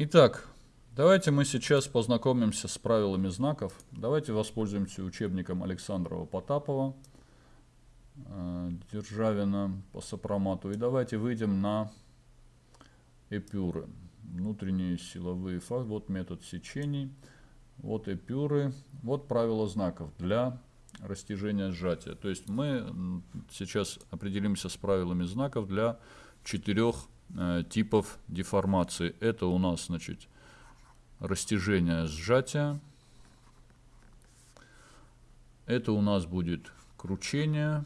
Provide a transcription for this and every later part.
Итак, давайте мы сейчас познакомимся с правилами знаков. Давайте воспользуемся учебником Александрова Потапова, э, Державина по сопромату. И давайте выйдем на эпюры. Внутренние силовые факторы. Вот метод сечений. Вот эпюры. Вот правила знаков для растяжения сжатия. То есть мы сейчас определимся с правилами знаков для четырех Э, типов деформации. Это у нас, значит, растяжение сжатия. Это у нас будет кручение.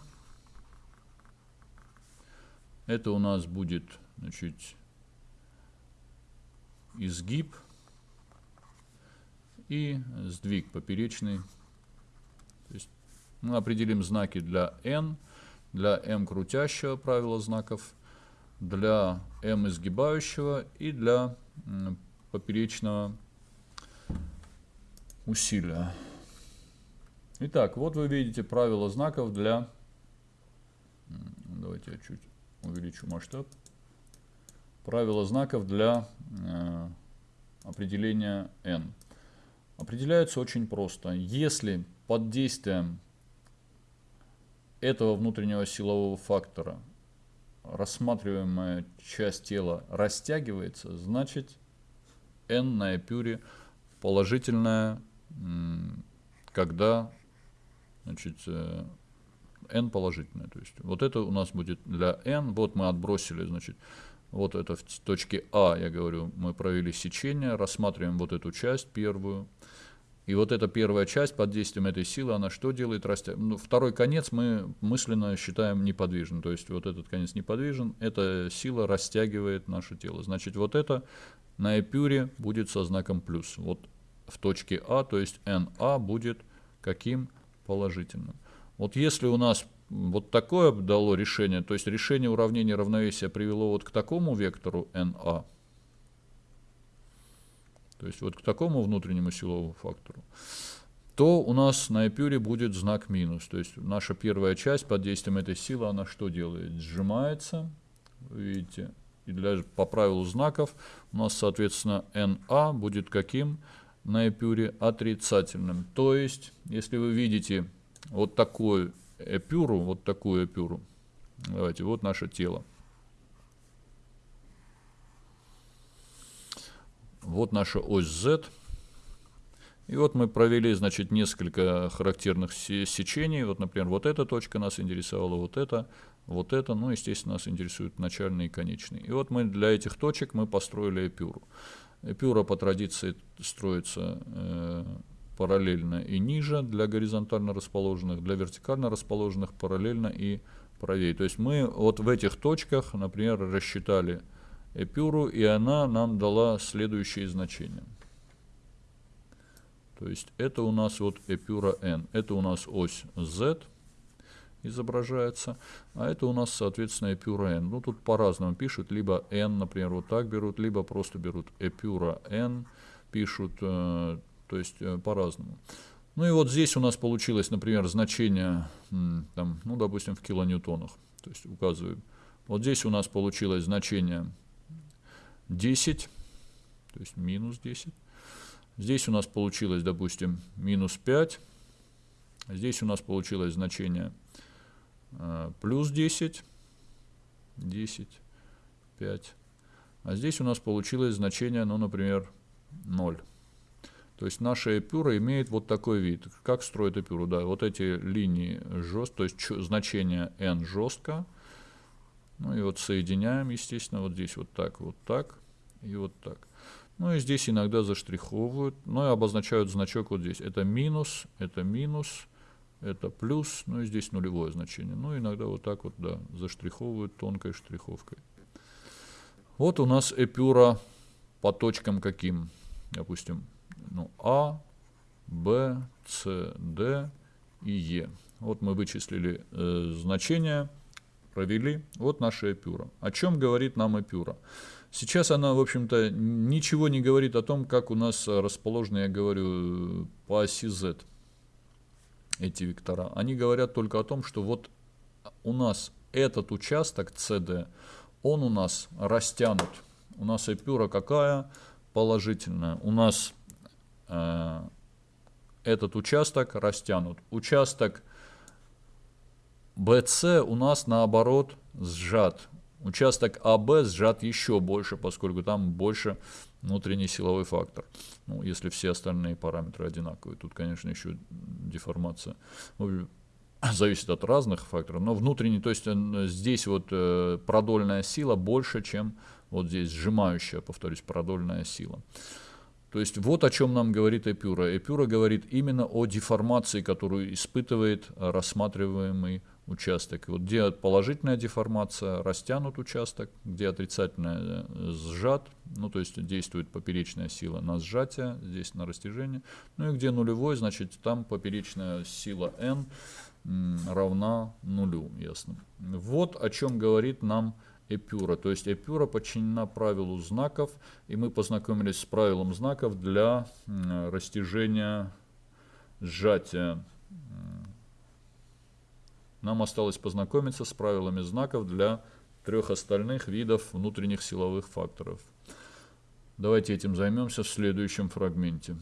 Это у нас будет, значит, изгиб и сдвиг поперечный. То есть мы определим знаки для n, для m крутящего правила знаков для М изгибающего и для поперечного усилия. Итак, вот вы видите правила знаков для... Давайте я чуть увеличу масштаб. Правила знаков для э, определения n. Определяются очень просто. Если под действием этого внутреннего силового фактора рассматриваемая часть тела растягивается, значит n на эпюре положительная, когда значит, э, n положительная. То есть вот это у нас будет для n. Вот мы отбросили, значит, вот это в точке А, я говорю, мы провели сечение, рассматриваем вот эту часть первую. И вот эта первая часть под действием этой силы, она что делает? Растя... Ну, второй конец мы мысленно считаем неподвижным. То есть вот этот конец неподвижен, эта сила растягивает наше тело. Значит, вот это на эпюре будет со знаком плюс. Вот в точке А, то есть NA будет каким? Положительным. Вот если у нас вот такое дало решение, то есть решение уравнения равновесия привело вот к такому вектору NA, то есть вот к такому внутреннему силовому фактору, то у нас на эпюре будет знак минус. То есть наша первая часть под действием этой силы, она что делает? Сжимается, видите, и для, по правилу знаков у нас, соответственно, NA будет каким на эпюре? Отрицательным. То есть, если вы видите вот такую эпюру, вот такую эпюру, давайте, вот наше тело, Вот наша ось Z. И вот мы провели, значит, несколько характерных сечений. Вот, например, вот эта точка нас интересовала, вот это, вот это. Ну, естественно, нас интересуют начальные и конечные. И вот мы для этих точек мы построили эпюру. Эпюра по традиции строится э, параллельно и ниже для горизонтально расположенных, для вертикально расположенных параллельно и правее. То есть мы вот в этих точках, например, рассчитали эпюру, и она нам дала следующие значения. То есть это у нас вот эпюра n. Это у нас ось z изображается, а это у нас, соответственно, эпюра n. Ну, тут по-разному пишут, либо n, например, вот так берут, либо просто берут эпюра n, пишут, э, то есть э, по-разному. Ну и вот здесь у нас получилось, например, значение, там, ну, допустим, в килоньютонах, то есть указываем. Вот здесь у нас получилось значение 10, то есть минус 10. Здесь у нас получилось, допустим, минус 5. Здесь у нас получилось значение э, плюс 10, 10, 5. А здесь у нас получилось значение, ну, например, 0. То есть наша эпюра имеет вот такой вид. Как строит эпюру? Да, вот эти линии жестко, то есть значение n жестко. Ну и вот соединяем, естественно, вот здесь вот так, вот так и вот так. Ну и здесь иногда заштриховывают, но и обозначают значок вот здесь. Это минус, это минус, это плюс, ну и здесь нулевое значение. Ну иногда вот так вот, да, заштриховывают тонкой штриховкой. Вот у нас эпюра по точкам каким? Допустим, ну, А, Б, С, Д и Е. Вот мы вычислили э, значения, провели. Вот наша эпюра. О чем говорит нам эпюра? Сейчас она, в общем-то, ничего не говорит о том, как у нас расположены, я говорю, по оси Z эти вектора. Они говорят только о том, что вот у нас этот участок CD, он у нас растянут. У нас эпюра какая? положительное. У нас э, этот участок растянут. Участок BC у нас наоборот сжат. Участок АБ сжат еще больше, поскольку там больше внутренний силовой фактор. Ну, если все остальные параметры одинаковые. Тут, конечно, еще деформация. Ну, зависит от разных факторов, но внутренний, то есть здесь вот э, продольная сила больше, чем вот здесь сжимающая, повторюсь, продольная сила. То есть вот о чем нам говорит Эпюра. Эпюра говорит именно о деформации, которую испытывает рассматриваемый участок. Вот где положительная деформация, растянут участок, где отрицательная э, сжат, ну то есть действует поперечная сила на сжатие, здесь на растяжение. Ну и где нулевой, значит там поперечная сила n равна нулю, ясно. Вот о чем говорит нам эпюра. То есть эпюра подчинена правилу знаков, и мы познакомились с правилом знаков для растяжения сжатия. Нам осталось познакомиться с правилами знаков для трех остальных видов внутренних силовых факторов. Давайте этим займемся в следующем фрагменте.